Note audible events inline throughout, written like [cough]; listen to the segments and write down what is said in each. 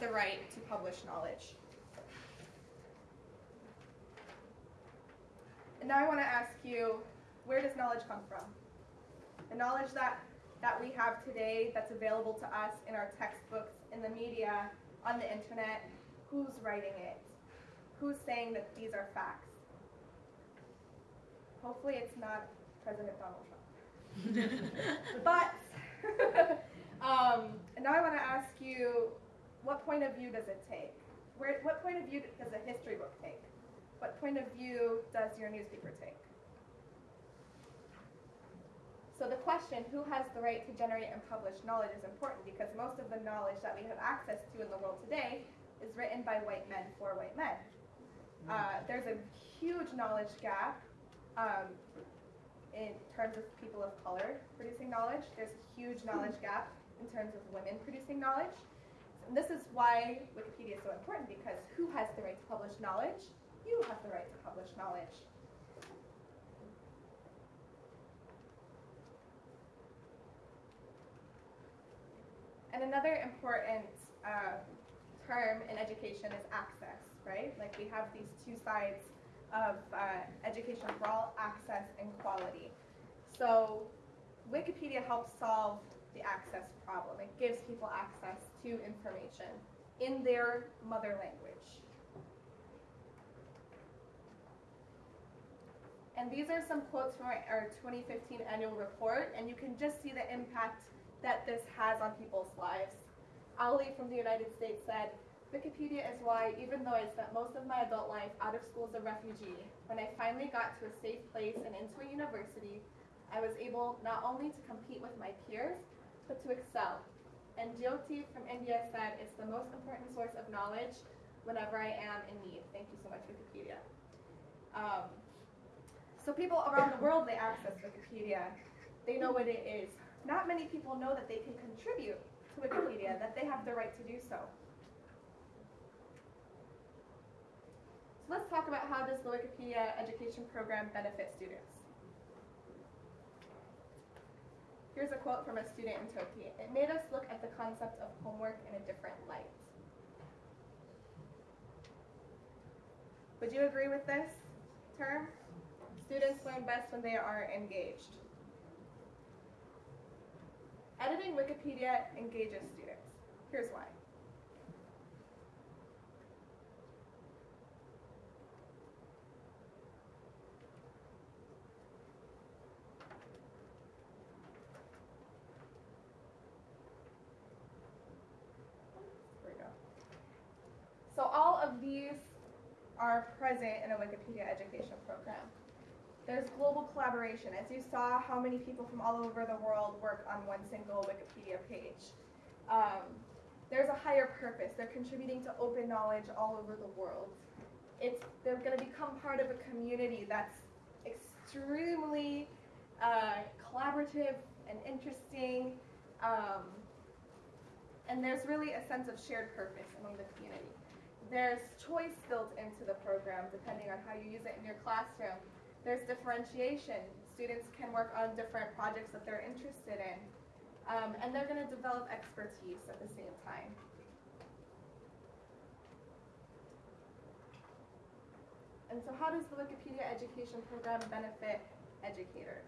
the right to publish knowledge? And now I want to ask you, where does knowledge come from? The knowledge that, that we have today that's available to us in our textbooks, in the media, on the internet, who's writing it? Who's saying that these are facts? Hopefully it's not President Donald Trump. [laughs] but [laughs] um, and now I want to ask you, what point of view does it take? Where, what point of view does a history book take? What point of view does your newspaper take? So the question, who has the right to generate and publish knowledge is important because most of the knowledge that we have access to in the world today is written by white men for white men. Uh, there's a huge knowledge gap um, in terms of people of color producing knowledge. There's a huge knowledge gap in terms of women producing knowledge. And this is why Wikipedia is so important because who has the right to publish knowledge? You have the right to publish knowledge. And another important uh, term in education is access, right? Like we have these two sides of uh, education for all, access and quality. So Wikipedia helps solve the access problem. It gives people access to information in their mother language. And these are some quotes from our, our 2015 annual report, and you can just see the impact that this has on people's lives. Ali from the United States said, Wikipedia is why, even though I spent most of my adult life out of school as a refugee, when I finally got to a safe place and into a university, I was able not only to compete with my peers, but to excel. And Jyoti from India said, it's the most important source of knowledge whenever I am in need. Thank you so much, Wikipedia. Um, so people around the world, they access Wikipedia. They know what it is not many people know that they can contribute to Wikipedia, that they have the right to do so. So let's talk about how does the Wikipedia education program benefit students. Here's a quote from a student in Turkey. It made us look at the concept of homework in a different light. Would you agree with this term? Students learn best when they are engaged. Editing Wikipedia engages students. Here's why. There we go. So all of these are present in a Wikipedia education program. There's global collaboration. As you saw, how many people from all over the world work on one single Wikipedia page. Um, there's a higher purpose. They're contributing to open knowledge all over the world. It's, they're going to become part of a community that's extremely uh, collaborative and interesting. Um, and there's really a sense of shared purpose among the community. There's choice built into the program depending on how you use it in your classroom. There's differentiation. Students can work on different projects that they're interested in. Um, and they're going to develop expertise at the same time. And so how does the Wikipedia education program benefit educators?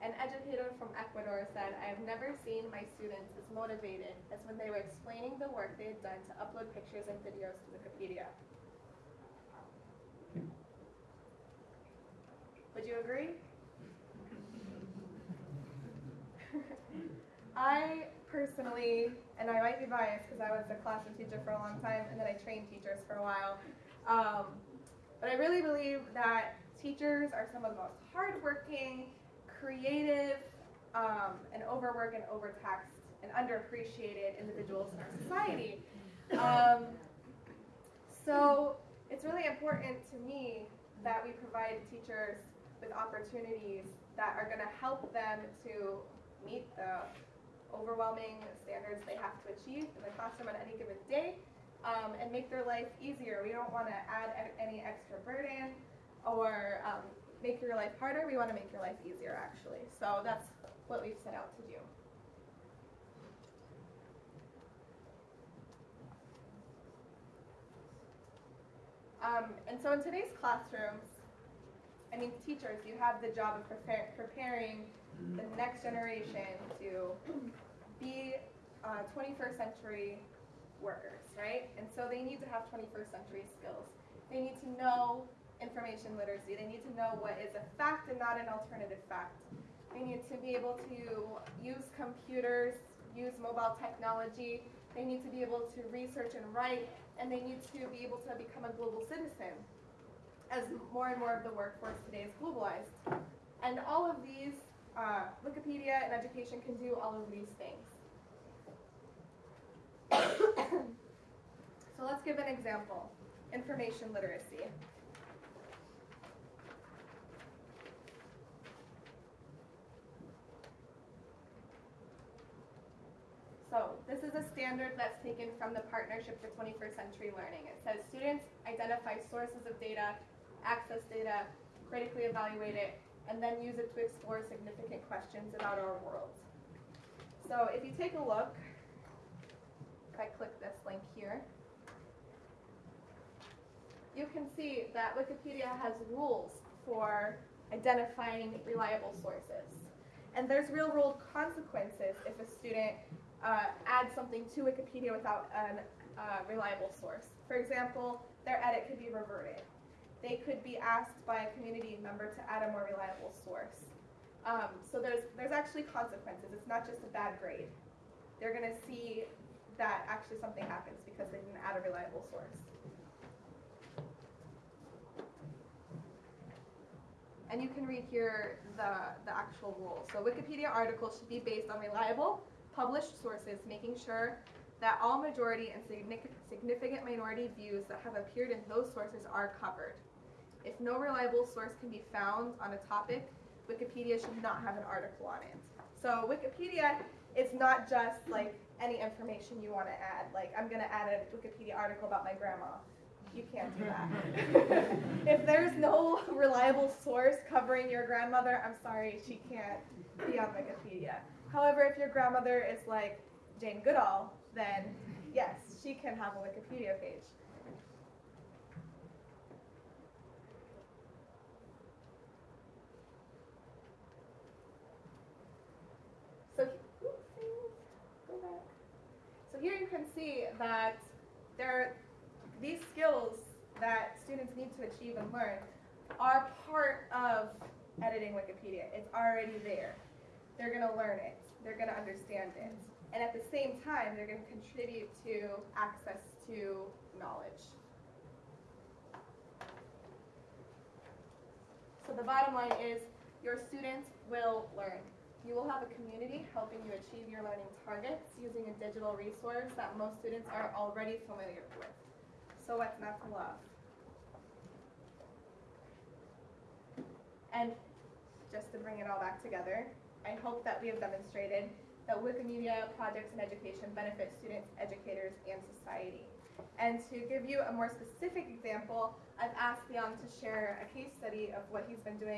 An educator from Ecuador said, I have never seen my students as motivated as when they were explaining the work they had done to upload pictures and videos to Wikipedia. Would you agree? [laughs] I personally, and I might be biased because I was a classroom teacher for a long time and then I trained teachers for a while, um, but I really believe that teachers are some of the most hardworking, creative, um, and overworked and overtaxed and underappreciated individuals in our society. Um, so it's really important to me that we provide teachers with opportunities that are going to help them to meet the overwhelming standards they have to achieve in the classroom on any given day um, and make their life easier. We don't want to add any extra burden or um, make your life harder. We want to make your life easier, actually. So that's what we've set out to do. Um, and so in today's classrooms, I mean, teachers, you have the job of prepare, preparing the next generation to be uh, 21st century workers, right? And so they need to have 21st century skills. They need to know information literacy. They need to know what is a fact and not an alternative fact. They need to be able to use computers, use mobile technology. They need to be able to research and write, and they need to be able to become a global citizen as more and more of the workforce today is globalized. And all of these, uh, Wikipedia and education can do all of these things. [coughs] so let's give an example. Information literacy. So this is a standard that's taken from the Partnership for 21st Century Learning. It says students identify sources of data, access data, critically evaluate it, and then use it to explore significant questions about our world. So if you take a look, if I click this link here, you can see that Wikipedia has rules for identifying reliable sources. And there's real world consequences if a student uh, adds something to Wikipedia without a uh, reliable source. For example, their edit could be reverted. They could be asked by a community member to add a more reliable source. Um, so there's, there's actually consequences. It's not just a bad grade. They're going to see that actually something happens because they didn't add a reliable source. And you can read here the, the actual rules. So Wikipedia articles should be based on reliable, published sources, making sure that all majority and significant minority views that have appeared in those sources are covered. If no reliable source can be found on a topic, Wikipedia should not have an article on it. So Wikipedia is not just like any information you want to add. Like I'm going to add a Wikipedia article about my grandma. You can't do that. [laughs] if there's no reliable source covering your grandmother, I'm sorry, she can't be on Wikipedia. However, if your grandmother is like Jane Goodall, then yes, she can have a Wikipedia page. So. Here you can see that there, these skills that students need to achieve and learn are part of editing Wikipedia. It's already there. They're going to learn it. They're going to understand it. And at the same time, they're going to contribute to access to knowledge. So the bottom line is your students will learn. You will have a community helping you achieve your learning targets using a digital resource that most students are already familiar with. So what's not love? And just to bring it all back together, I hope that we have demonstrated that Wikimedia projects in education benefit students, educators, and society. And to give you a more specific example, I've asked Leon to share a case study of what he's been doing